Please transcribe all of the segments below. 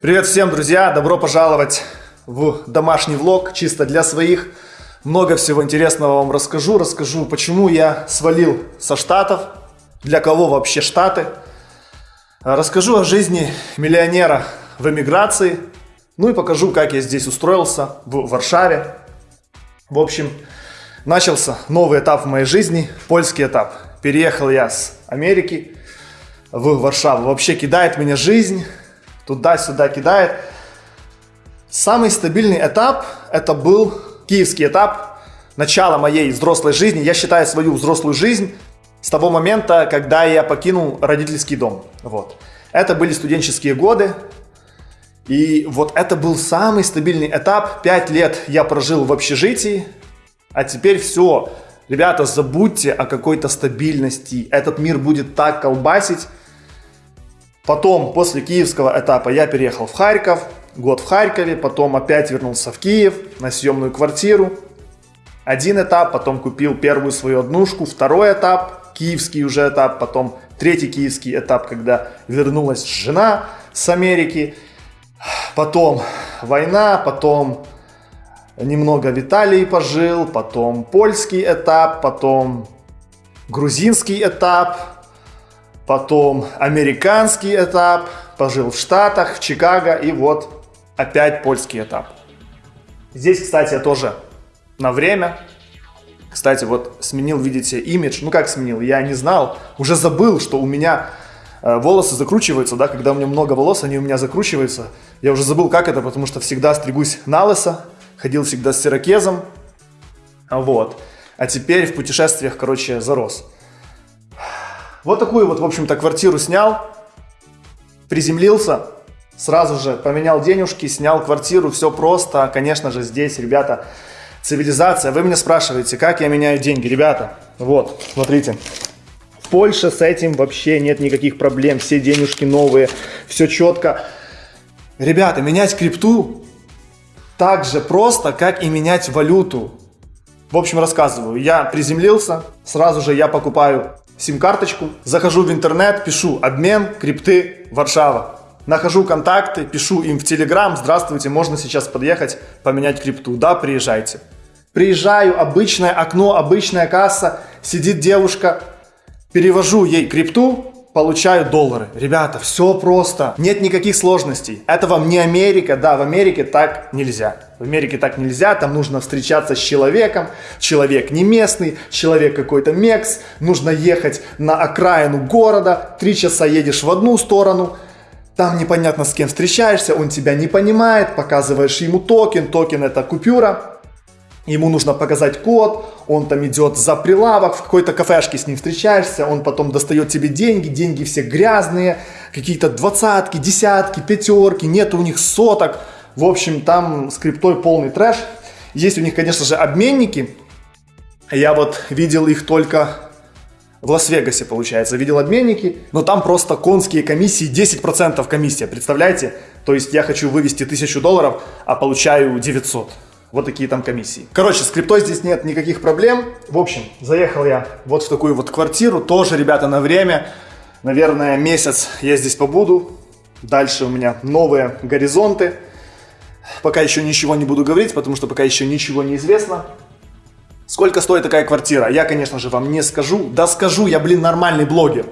Привет всем, друзья! Добро пожаловать в домашний влог, чисто для своих. Много всего интересного вам расскажу. Расскажу, почему я свалил со Штатов, для кого вообще Штаты. Расскажу о жизни миллионера в эмиграции. Ну и покажу, как я здесь устроился, в Варшаве. В общем, начался новый этап в моей жизни, польский этап. Переехал я с Америки в Варшаву. Вообще кидает меня жизнь, туда-сюда кидает. Самый стабильный этап это был киевский этап, начало моей взрослой жизни. Я считаю свою взрослую жизнь с того момента, когда я покинул родительский дом. Вот. Это были студенческие годы. И вот это был самый стабильный этап. Пять лет я прожил в общежитии, а теперь все. Ребята, забудьте о какой-то стабильности. Этот мир будет так колбасить. Потом, после киевского этапа, я переехал в Харьков, год в Харькове, потом опять вернулся в Киев на съемную квартиру. Один этап, потом купил первую свою однушку, второй этап, киевский уже этап, потом третий киевский этап, когда вернулась жена с Америки, потом война, потом немного в Италии пожил, потом польский этап, потом грузинский этап, потом американский этап, пожил в Штатах, в Чикаго и вот опять польский этап. Здесь, кстати, я тоже на время, кстати, вот сменил, видите, имидж, ну как сменил, я не знал, уже забыл, что у меня э, волосы закручиваются, да, когда у меня много волос, они у меня закручиваются, я уже забыл, как это, потому что всегда стригусь на лысо, ходил всегда с сирокезом, вот, а теперь в путешествиях, короче, зарос. Вот такую вот, в общем-то, квартиру снял, приземлился, сразу же поменял денежки, снял квартиру, все просто. Конечно же, здесь, ребята, цивилизация. Вы меня спрашиваете, как я меняю деньги? Ребята, вот, смотрите. В Польше с этим вообще нет никаких проблем, все денежки новые, все четко. Ребята, менять крипту так же просто, как и менять валюту. В общем, рассказываю. Я приземлился, сразу же я покупаю сим-карточку, захожу в интернет, пишу обмен крипты Варшава. Нахожу контакты, пишу им в Телеграм, здравствуйте, можно сейчас подъехать, поменять крипту. Да, приезжайте. Приезжаю, обычное окно, обычная касса, сидит девушка, перевожу ей крипту, получаю доллары. Ребята, все просто, нет никаких сложностей. Это вам не Америка, да, в Америке так нельзя. В Америке так нельзя, там нужно встречаться с человеком, человек не местный, человек какой-то мекс, нужно ехать на окраину города, три часа едешь в одну сторону, там непонятно с кем встречаешься, он тебя не понимает, показываешь ему токен, токен это купюра, ему нужно показать код, он там идет за прилавок, в какой-то кафешке с ним встречаешься, он потом достает тебе деньги, деньги все грязные, какие-то двадцатки, десятки, пятерки, нет у них соток. В общем, там с полный трэш. Есть у них, конечно же, обменники. Я вот видел их только в Лас-Вегасе, получается, видел обменники, но там просто конские комиссии, 10% комиссия, представляете? То есть я хочу вывести 1000 долларов, а получаю 900. Вот такие там комиссии. Короче, с криптой здесь нет никаких проблем. В общем, заехал я вот в такую вот квартиру. Тоже, ребята, на время. Наверное, месяц я здесь побуду. Дальше у меня новые горизонты. Пока еще ничего не буду говорить, потому что пока еще ничего не известно. Сколько стоит такая квартира? Я, конечно же, вам не скажу. Да скажу, я, блин, нормальный блогер.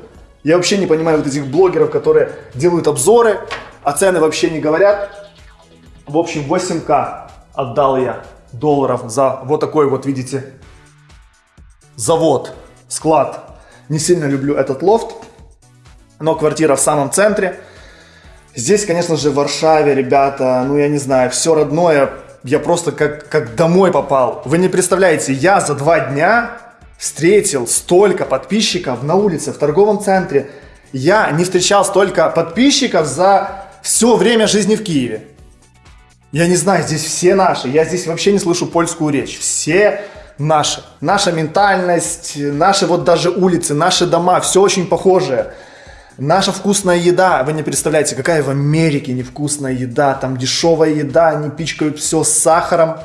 Я вообще не понимаю вот этих блогеров, которые делают обзоры, а цены вообще не говорят. В общем, 8К отдал я долларов за вот такой вот, видите, завод, склад. Не сильно люблю этот лофт, но квартира в самом центре. Здесь, конечно же, в Варшаве, ребята, ну я не знаю, все родное, я просто как, как домой попал. Вы не представляете, я за два дня встретил столько подписчиков на улице, в торговом центре. Я не встречал столько подписчиков за все время жизни в Киеве. Я не знаю, здесь все наши. Я здесь вообще не слышу польскую речь. Все наши. Наша ментальность, наши вот даже улицы, наши дома, все очень похожее. Наша вкусная еда, вы не представляете, какая в Америке невкусная еда, там дешевая еда, они пичкают все с сахаром.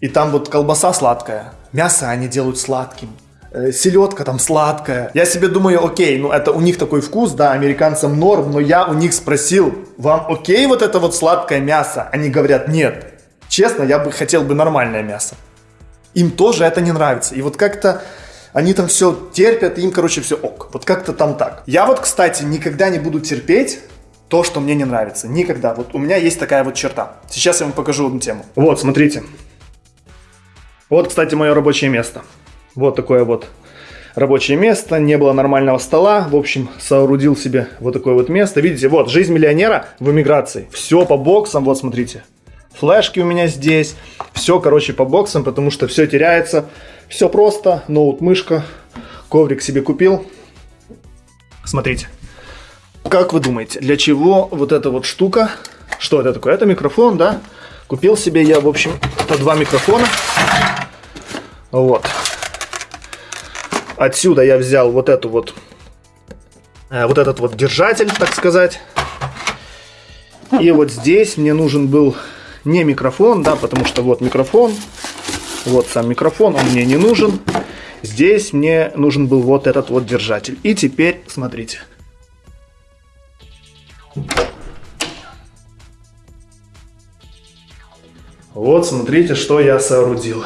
И там вот колбаса сладкая, мясо они делают сладким, э, селедка там сладкая. Я себе думаю, окей, ну это у них такой вкус, да, американцам норм, но я у них спросил, вам окей вот это вот сладкое мясо? Они говорят, нет. Честно, я бы хотел бы нормальное мясо. Им тоже это не нравится. И вот как-то они там все терпят, им, короче, все ок. Вот как-то там так. Я вот, кстати, никогда не буду терпеть то, что мне не нравится. Никогда. Вот у меня есть такая вот черта. Сейчас я вам покажу одну тему. Вот, смотрите. Вот, кстати, мое рабочее место. Вот такое вот рабочее место, не было нормального стола, в общем, соорудил себе вот такое вот место. Видите, вот, жизнь миллионера в эмиграции. Все по боксам, вот смотрите. Флешки у меня здесь, все, короче, по боксам, потому что все теряется. Все просто, ноут, мышка, коврик себе купил. Смотрите. Как вы думаете, для чего вот эта вот штука? Что это такое? Это микрофон, да? Купил себе я, в общем, по два микрофона. Вот. Отсюда я взял вот эту вот, э, вот этот вот держатель, так сказать. И вот здесь мне нужен был не микрофон, да, потому что вот микрофон, вот сам микрофон, он мне не нужен. Здесь мне нужен был вот этот вот держатель. И теперь смотрите. Вот смотрите, что я соорудил.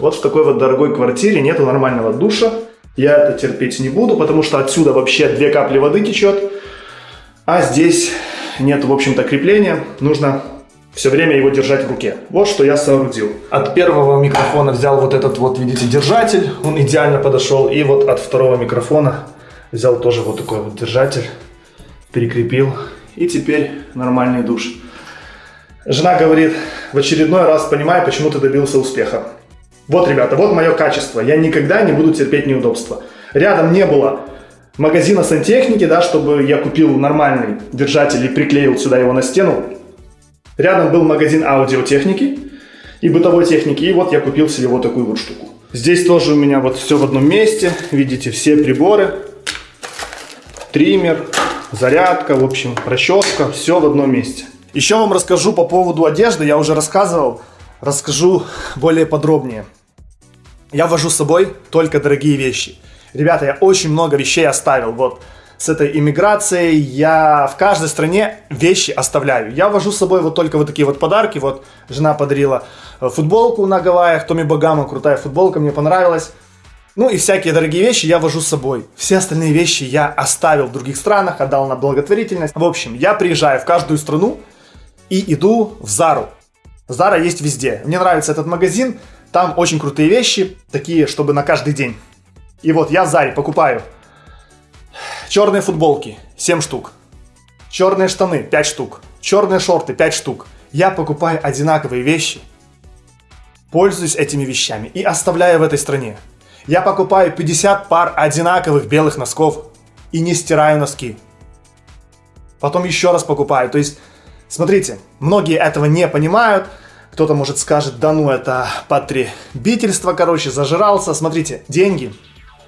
Вот в такой вот дорогой квартире нету нормального душа. Я это терпеть не буду, потому что отсюда вообще две капли воды течет. А здесь нет, в общем-то, крепления. Нужно все время его держать в руке. Вот что я соорудил. От первого микрофона взял вот этот вот, видите, держатель. Он идеально подошел. И вот от второго микрофона взял тоже вот такой вот держатель. Прикрепил. И теперь нормальный душ. Жена говорит, в очередной раз понимаю, почему ты добился успеха. Вот, ребята, вот мое качество. Я никогда не буду терпеть неудобства. Рядом не было магазина сантехники, да, чтобы я купил нормальный держатель и приклеил сюда его на стену. Рядом был магазин аудиотехники и бытовой техники. И вот я купил себе вот такую вот штуку. Здесь тоже у меня вот все в одном месте. Видите, все приборы. Триммер, зарядка, в общем, расческа. Все в одном месте. Еще вам расскажу по поводу одежды. Я уже рассказывал. Расскажу более подробнее. Я вожу с собой только дорогие вещи. Ребята, я очень много вещей оставил. Вот с этой иммиграцией я в каждой стране вещи оставляю. Я вожу с собой вот только вот такие вот подарки. Вот жена подарила э, футболку на Гавайях, Томми Багама, крутая футболка, мне понравилась. Ну и всякие дорогие вещи я вожу с собой. Все остальные вещи я оставил в других странах, отдал на благотворительность. В общем, я приезжаю в каждую страну и иду в Зару. Зара есть везде. Мне нравится этот магазин. Там очень крутые вещи, такие, чтобы на каждый день. И вот я в Заре покупаю черные футболки 7 штук, черные штаны 5 штук, черные шорты 5 штук. Я покупаю одинаковые вещи, пользуюсь этими вещами и оставляю в этой стране. Я покупаю 50 пар одинаковых белых носков и не стираю носки. Потом еще раз покупаю. То есть, смотрите, многие этого не понимают, кто-то, может, скажет, да ну, это потребительство, короче, зажирался. Смотрите, деньги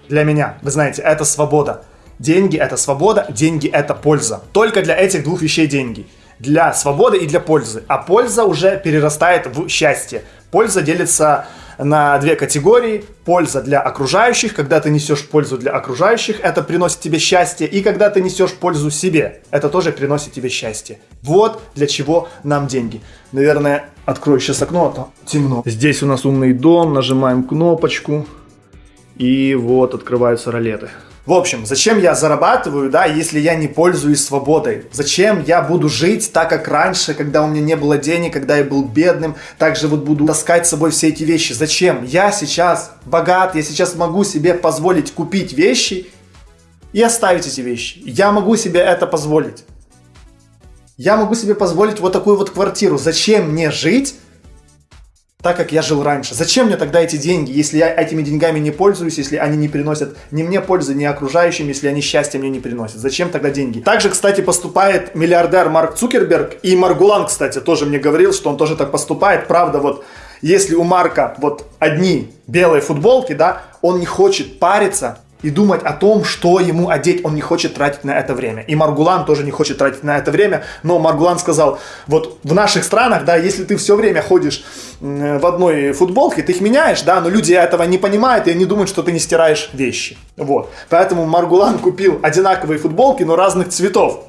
для меня, вы знаете, это свобода. Деньги это свобода, деньги это польза. Только для этих двух вещей деньги. Для свободы и для пользы. А польза уже перерастает в счастье. Польза делится на две категории. Польза для окружающих, когда ты несешь пользу для окружающих, это приносит тебе счастье. И когда ты несешь пользу себе, это тоже приносит тебе счастье. Вот для чего нам деньги. Наверное, открою сейчас окно, а то темно. Здесь у нас умный дом, нажимаем кнопочку. И вот открываются ролеты. В общем, зачем я зарабатываю, да, если я не пользуюсь свободой? Зачем я буду жить так, как раньше, когда у меня не было денег, когда я был бедным, также вот буду таскать с собой все эти вещи? Зачем? Я сейчас богат, я сейчас могу себе позволить купить вещи и оставить эти вещи. Я могу себе это позволить. Я могу себе позволить вот такую вот квартиру. Зачем мне жить так, как я жил раньше. Зачем мне тогда эти деньги, если я этими деньгами не пользуюсь, если они не приносят ни мне пользы, ни окружающим, если они счастья мне не приносят? Зачем тогда деньги? Также, кстати, поступает миллиардер Марк Цукерберг, и Маргулан, кстати, тоже мне говорил, что он тоже так поступает. Правда, вот если у Марка вот одни белые футболки, да, он не хочет париться и думать о том, что ему одеть. Он не хочет тратить на это время. И Маргулан тоже не хочет тратить на это время. Но Маргулан сказал, вот в наших странах, да, если ты все время ходишь в одной футболке, ты их меняешь, да, но люди этого не понимают, и они думают, что ты не стираешь вещи. Вот. Поэтому Маргулан купил одинаковые футболки, но разных цветов.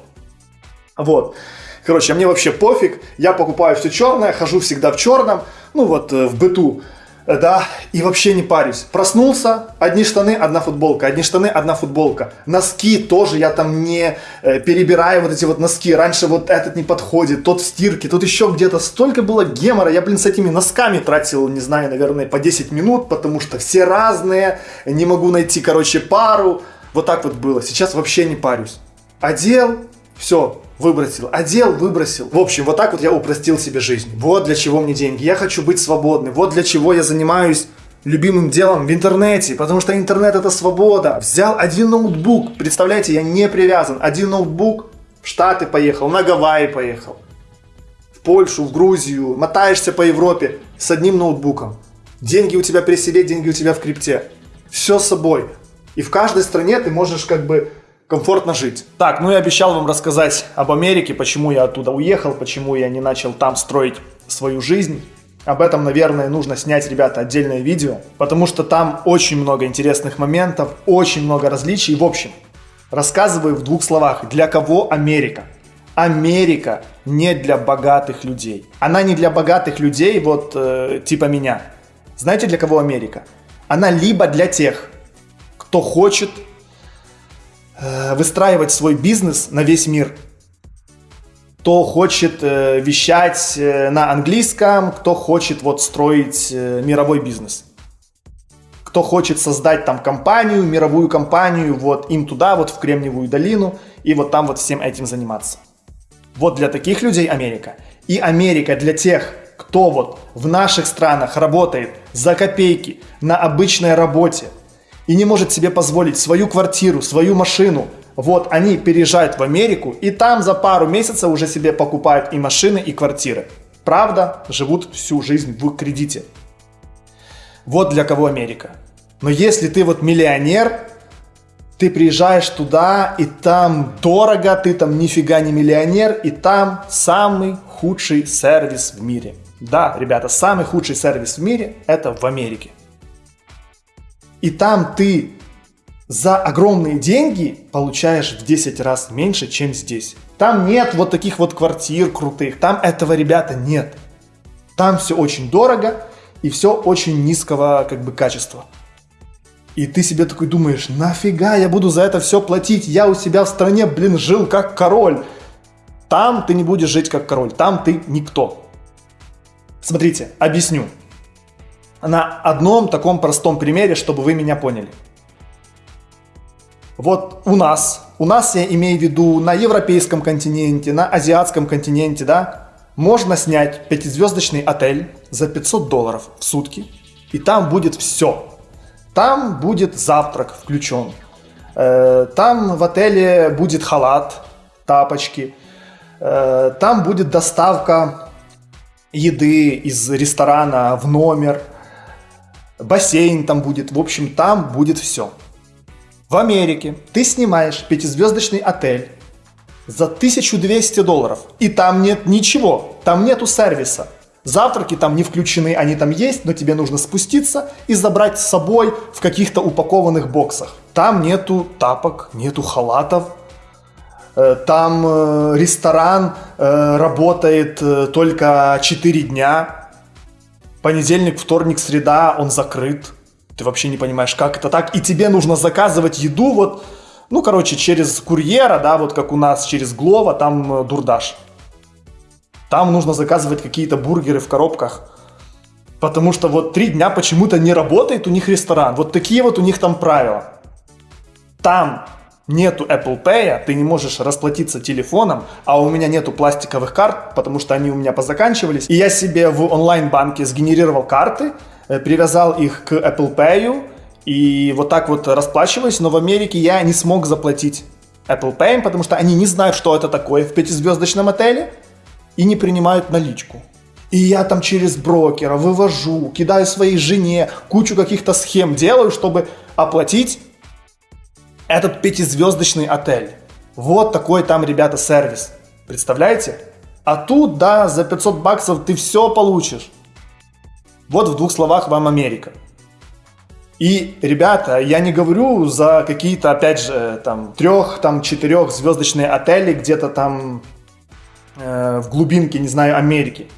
Вот. Короче, мне вообще пофиг. Я покупаю все черное, хожу всегда в черном. Ну вот э, в быту да, и вообще не парюсь. Проснулся, одни штаны, одна футболка, одни штаны, одна футболка. Носки тоже я там не э, перебираю вот эти вот носки. Раньше вот этот не подходит, тот в стирке, тут еще где-то. Столько было гемора, я, блин, с этими носками тратил, не знаю, наверное, по 10 минут, потому что все разные, не могу найти, короче, пару. Вот так вот было. Сейчас вообще не парюсь. Одел, все, выбросил, одел, выбросил. В общем, вот так вот я упростил себе жизнь. Вот для чего мне деньги. Я хочу быть свободным. Вот для чего я занимаюсь любимым делом в интернете, потому что интернет это свобода. Взял один ноутбук, представляете, я не привязан. Один ноутбук, в Штаты поехал, на Гавайи поехал, в Польшу, в Грузию, мотаешься по Европе с одним ноутбуком. Деньги у тебя при себе, деньги у тебя в крипте. Все с собой. И в каждой стране ты можешь как бы комфортно жить. Так, ну я обещал вам рассказать об Америке, почему я оттуда уехал, почему я не начал там строить свою жизнь. Об этом, наверное, нужно снять, ребята, отдельное видео, потому что там очень много интересных моментов, очень много различий. В общем, рассказываю в двух словах, для кого Америка. Америка не для богатых людей. Она не для богатых людей, вот э, типа меня. Знаете, для кого Америка? Она либо для тех, кто хочет выстраивать свой бизнес на весь мир. Кто хочет э, вещать э, на английском, кто хочет вот строить мировой бизнес. Кто хочет создать там компанию, мировую компанию, вот им туда, вот в Кремниевую долину, и вот там вот всем этим заниматься. Вот для таких людей Америка. И Америка для тех, кто вот в наших странах работает за копейки на обычной работе, и не может себе позволить свою квартиру, свою машину, вот они переезжают в Америку и там за пару месяцев уже себе покупают и машины, и квартиры. Правда, живут всю жизнь в кредите. Вот для кого Америка. Но если ты вот миллионер, ты приезжаешь туда, и там дорого, ты там нифига не миллионер, и там самый худший сервис в мире. Да, ребята, самый худший сервис в мире это в Америке и там ты за огромные деньги получаешь в 10 раз меньше, чем здесь. Там нет вот таких вот квартир крутых, там этого, ребята, нет. Там все очень дорого и все очень низкого как бы качества. И ты себе такой думаешь, нафига я буду за это все платить? Я у себя в стране, блин, жил как король. Там ты не будешь жить как король, там ты никто. Смотрите, объясню на одном таком простом примере, чтобы вы меня поняли. Вот у нас, у нас я имею в виду на европейском континенте, на азиатском континенте, да, можно снять пятизвездочный отель за 500 долларов в сутки, и там будет все. Там будет завтрак включен, э, там в отеле будет халат, тапочки, э, там будет доставка еды из ресторана в номер, бассейн там будет, в общем, там будет все. В Америке ты снимаешь пятизвездочный отель за 1200 долларов, и там нет ничего, там нету сервиса. Завтраки там не включены, они там есть, но тебе нужно спуститься и забрать с собой в каких-то упакованных боксах. Там нету тапок, нету халатов, э, там э, ресторан э, работает только 4 дня, понедельник, вторник, среда, он закрыт. Ты вообще не понимаешь, как это так. И тебе нужно заказывать еду вот, ну, короче, через курьера, да, вот как у нас, через Глова, там э, дурдаш. Там нужно заказывать какие-то бургеры в коробках. Потому что вот три дня почему-то не работает у них ресторан. Вот такие вот у них там правила. Там нету Apple Pay, ты не можешь расплатиться телефоном, а у меня нету пластиковых карт, потому что они у меня позаканчивались. И я себе в онлайн-банке сгенерировал карты, э, привязал их к Apple Pay, и вот так вот расплачиваюсь, но в Америке я не смог заплатить Apple Pay, потому что они не знают, что это такое в пятизвездочном отеле, и не принимают наличку. И я там через брокера вывожу, кидаю своей жене, кучу каких-то схем делаю, чтобы оплатить этот пятизвездочный отель. Вот такой там, ребята, сервис. Представляете? А тут, да, за 500 баксов ты все получишь. Вот в двух словах вам Америка. И, ребята, я не говорю за какие-то, опять же, там, трех, там, четырех звездочные отели где-то там э, в глубинке, не знаю, Америки.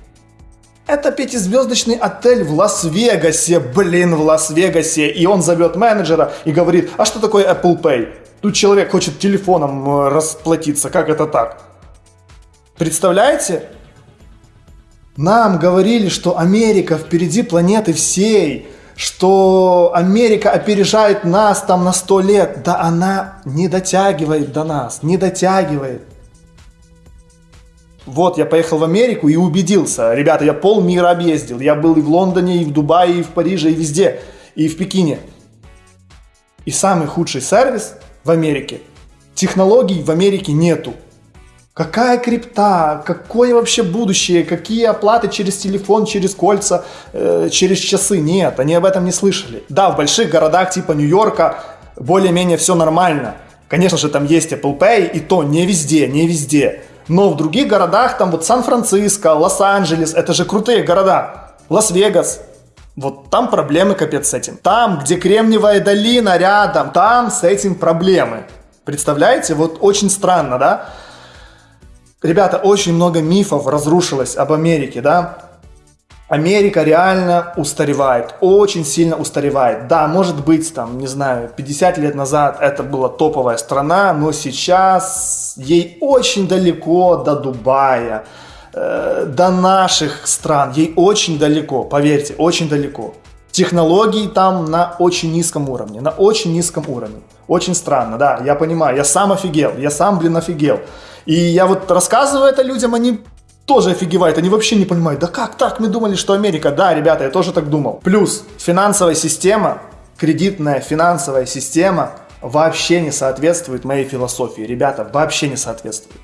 Это пятизвездочный отель в Лас-Вегасе, блин, в Лас-Вегасе. И он зовет менеджера и говорит, а что такое Apple Pay? Тут человек хочет телефоном э, расплатиться, как это так? Представляете? Нам говорили, что Америка впереди планеты всей, что Америка опережает нас там на сто лет. Да она не дотягивает до нас, не дотягивает. Вот, я поехал в Америку и убедился. Ребята, я полмира объездил. Я был и в Лондоне, и в Дубае, и в Париже, и везде. И в Пекине. И самый худший сервис в Америке. Технологий в Америке нету. Какая крипта, какое вообще будущее, какие оплаты через телефон, через кольца, э, через часы? Нет, они об этом не слышали. Да, в больших городах типа Нью-Йорка более-менее все нормально. Конечно же, там есть Apple Pay, и то не везде, не везде. Но в других городах, там вот Сан-Франциско, Лос-Анджелес, это же крутые города. Лас-Вегас, вот там проблемы капец с этим. Там, где Кремниевая долина рядом, там с этим проблемы. Представляете? Вот очень странно, да? Ребята, очень много мифов разрушилось об Америке, да? Америка реально устаревает, очень сильно устаревает. Да, может быть, там, не знаю, 50 лет назад это была топовая страна, но сейчас ей очень далеко до Дубая, э, до наших стран, ей очень далеко, поверьте, очень далеко. Технологии там на очень низком уровне, на очень низком уровне. Очень странно, да, я понимаю, я сам офигел, я сам, блин, офигел. И я вот рассказываю это людям, они тоже офигевают, они вообще не понимают, да как так, мы думали, что Америка, да, ребята, я тоже так думал. Плюс финансовая система, кредитная финансовая система вообще не соответствует моей философии, ребята, вообще не соответствует.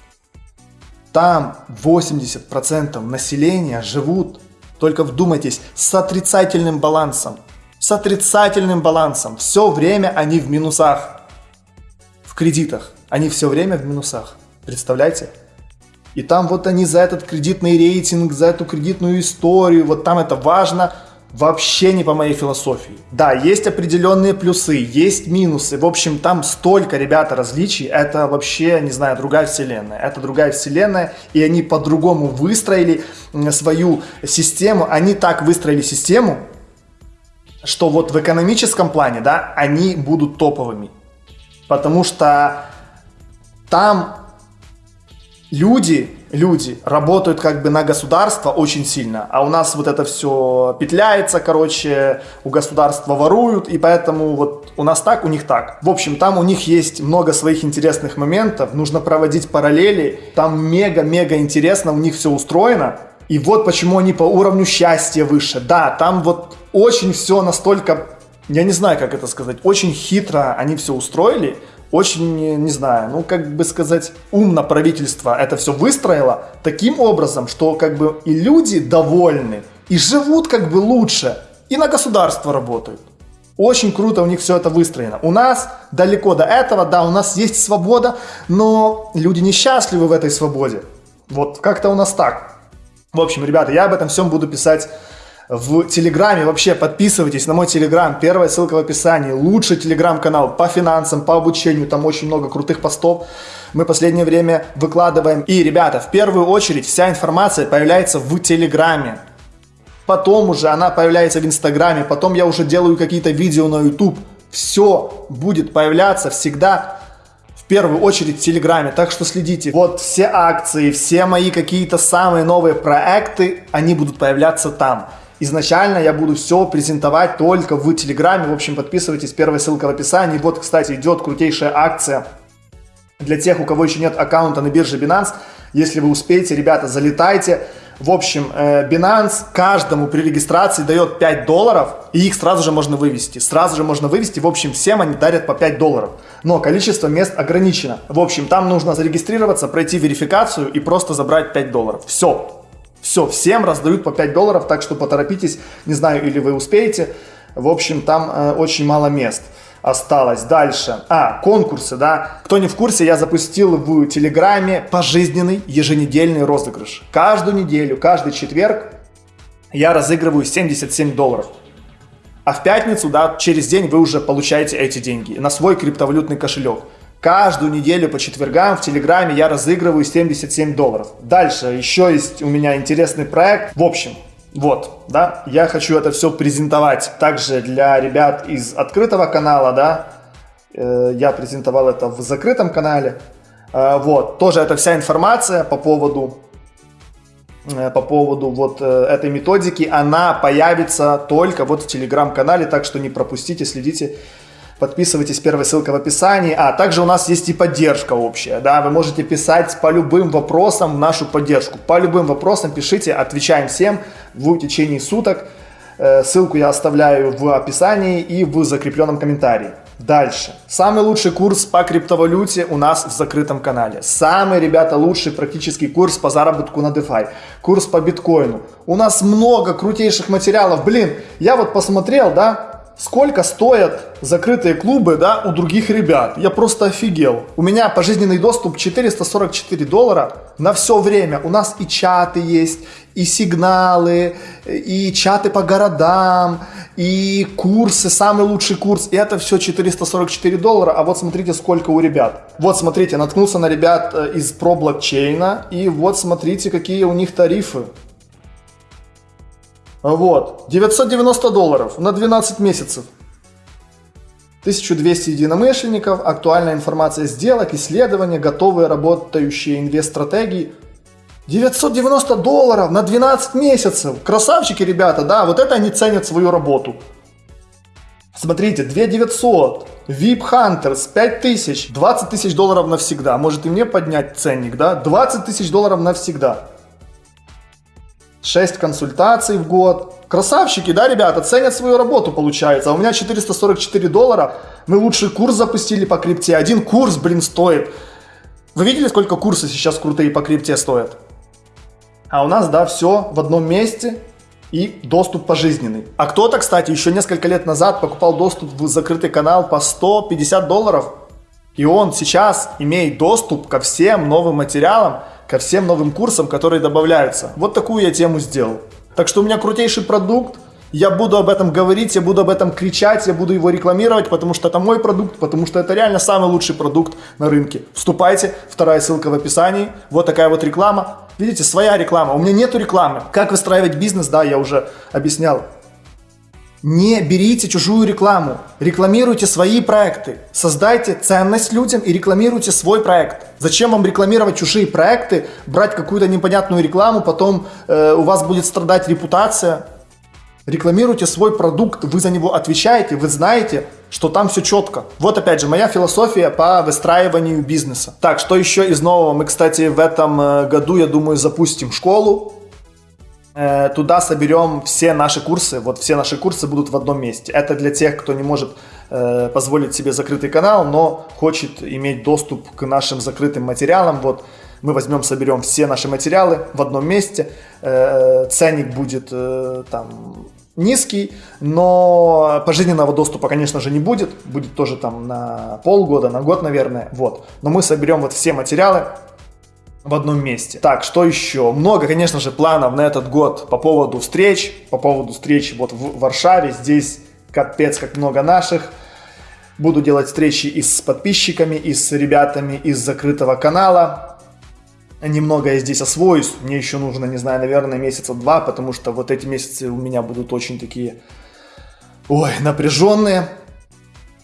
Там 80% населения живут, только вдумайтесь, с отрицательным балансом. С отрицательным балансом. Все время они в минусах. В кредитах. Они все время в минусах. Представляете? И там вот они за этот кредитный рейтинг, за эту кредитную историю, вот там это важно, вообще не по моей философии. Да, есть определенные плюсы, есть минусы. В общем, там столько, ребята, различий. Это вообще, не знаю, другая вселенная. Это другая вселенная, и они по-другому выстроили свою систему. Они так выстроили систему, что вот в экономическом плане, да, они будут топовыми. Потому что там люди, люди работают как бы на государство очень сильно, а у нас вот это все петляется, короче, у государства воруют, и поэтому вот у нас так, у них так. В общем, там у них есть много своих интересных моментов, нужно проводить параллели, там мега-мега интересно, у них все устроено, и вот почему они по уровню счастья выше. Да, там вот очень все настолько, я не знаю, как это сказать, очень хитро они все устроили, очень, не знаю, ну, как бы сказать, умно правительство это все выстроило таким образом, что как бы и люди довольны, и живут как бы лучше, и на государство работают. Очень круто у них все это выстроено. У нас далеко до этого, да, у нас есть свобода, но люди несчастливы в этой свободе. Вот как-то у нас так. В общем, ребята, я об этом всем буду писать в Телеграме. Вообще подписывайтесь на мой Телеграм. Первая ссылка в описании. Лучший Телеграм-канал по финансам, по обучению. Там очень много крутых постов. Мы последнее время выкладываем. И, ребята, в первую очередь вся информация появляется в Телеграме. Потом уже она появляется в Инстаграме. Потом я уже делаю какие-то видео на YouTube. Все будет появляться всегда в первую очередь в Телеграме, так что следите. Вот все акции, все мои какие-то самые новые проекты, они будут появляться там. Изначально я буду все презентовать только в Телеграме. В общем, подписывайтесь, первая ссылка в описании. Вот, кстати, идет крутейшая акция для тех, у кого еще нет аккаунта на бирже Binance. Если вы успеете, ребята, залетайте. В общем, э, Binance каждому при регистрации дает 5 долларов, и их сразу же можно вывести. Сразу же можно вывести. В общем, всем они дарят по 5 долларов. Но количество мест ограничено. В общем, там нужно зарегистрироваться, пройти верификацию и просто забрать 5 долларов. Все. Все, всем раздают по 5 долларов, так что поторопитесь, не знаю, или вы успеете. В общем, там э, очень мало мест. осталось. Дальше. А, конкурсы, да. Кто не в курсе, я запустил в Телеграме пожизненный еженедельный розыгрыш. Каждую неделю, каждый четверг я разыгрываю 77 долларов. А в пятницу, да, через день вы уже получаете эти деньги на свой криптовалютный кошелек. Каждую неделю по четвергам в Телеграме я разыгрываю 77 долларов. Дальше еще есть у меня интересный проект. В общем, вот, да, я хочу это все презентовать также для ребят из открытого канала, да. Э, я презентовал это в закрытом канале. Э, вот, тоже эта вся информация по поводу э, по поводу вот этой методики, она появится только вот в телеграм-канале, так что не пропустите, следите Подписывайтесь, первая ссылка в описании. А также у нас есть и поддержка общая. Да, вы можете писать по любым вопросам нашу поддержку. По любым вопросам пишите, отвечаем всем в течение суток. Э, ссылку я оставляю в описании и в закрепленном комментарии. Дальше. Самый лучший курс по криптовалюте у нас в закрытом канале. Самый, ребята, лучший практический курс по заработку на DeFi. Курс по биткоину. У нас много крутейших материалов. Блин, я вот посмотрел, да, сколько стоят закрытые клубы, да, у других ребят. Я просто офигел. У меня пожизненный доступ 444 доллара на все время. У нас и чаты есть, и сигналы, и чаты по городам, и курсы, самый лучший курс. И это все 444 доллара. А вот смотрите, сколько у ребят. Вот смотрите, наткнулся на ребят э, из про блокчейна. И вот смотрите, какие у них тарифы. Вот. 990 долларов на 12 месяцев. 1200 единомышленников, актуальная информация сделок, исследования, готовые работающие инвест-стратегии. 990 долларов на 12 месяцев. Красавчики, ребята, да, вот это они ценят свою работу. Смотрите, 2900, VIP Hunters 5000, 20 тысяч долларов навсегда. Может и мне поднять ценник, да? 20 тысяч долларов навсегда. 6 консультаций в год. Красавчики, да, ребята, ценят свою работу, получается. А у меня 444 доллара. Мы лучший курс запустили по крипте. Один курс, блин, стоит. Вы видели, сколько курсы сейчас крутые по крипте стоят? А у нас, да, все в одном месте и доступ пожизненный. А кто-то, кстати, еще несколько лет назад покупал доступ в закрытый канал по 150 долларов. И он сейчас имеет доступ ко всем новым материалам, ко всем новым курсам, которые добавляются. Вот такую я тему сделал. Так что у меня крутейший продукт, я буду об этом говорить, я буду об этом кричать, я буду его рекламировать, потому что это мой продукт, потому что это реально самый лучший продукт на рынке. Вступайте, вторая ссылка в описании. Вот такая вот реклама. Видите, своя реклама. У меня нету рекламы. Как выстраивать бизнес, да, я уже объяснял. Не берите чужую рекламу, рекламируйте свои проекты, создайте ценность людям и рекламируйте свой проект. Зачем вам рекламировать чужие проекты, брать какую-то непонятную рекламу, потом э, у вас будет страдать репутация. Рекламируйте свой продукт, вы за него отвечаете, вы знаете, что там все четко. Вот опять же моя философия по выстраиванию бизнеса. Так, что еще из нового? Мы, кстати, в этом э, году, я думаю, запустим школу туда соберем все наши курсы, вот все наши курсы будут в одном месте. Это для тех, кто не может э, позволить себе закрытый канал, но хочет иметь доступ к нашим закрытым материалам. Вот мы возьмем, соберем все наши материалы в одном месте. Э, ценник будет э, там низкий, но пожизненного доступа, конечно же, не будет. Будет тоже там на полгода, на год, наверное. Вот. Но мы соберем вот все материалы, в одном месте. Так, что еще? Много, конечно же, планов на этот год по поводу встреч, по поводу встреч вот в Варшаве. Здесь капец как много наших. Буду делать встречи и с подписчиками, и с ребятами из закрытого канала. Немного я здесь освоюсь. Мне еще нужно, не знаю, наверное, месяца два, потому что вот эти месяцы у меня будут очень такие, ой, напряженные.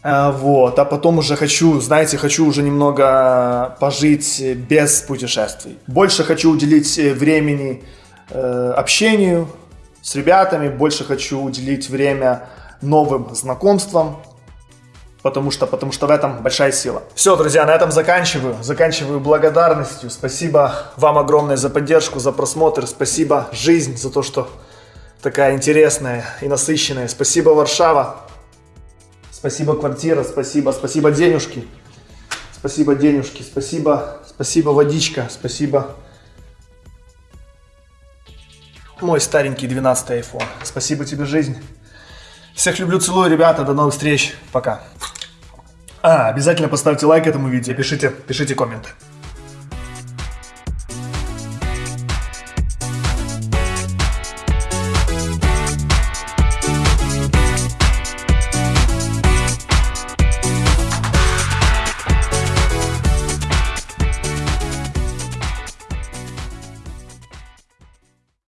А, вот, а потом уже хочу, знаете, хочу уже немного пожить без путешествий. Больше хочу уделить э, времени э, общению с ребятами, больше хочу уделить время новым знакомствам, потому что, потому что в этом большая сила. Все, друзья, на этом заканчиваю. Заканчиваю благодарностью. Спасибо вам огромное за поддержку, за просмотр. Спасибо, жизнь, за то, что такая интересная и насыщенная. Спасибо, Варшава. Спасибо, квартира, спасибо, спасибо, денежки. Спасибо, денежки, спасибо, спасибо, водичка, спасибо. Мой старенький 12 iPhone. Спасибо тебе, жизнь. Всех люблю, целую, ребята. До новых встреч. Пока. А, обязательно поставьте лайк этому видео, пишите, пишите комменты.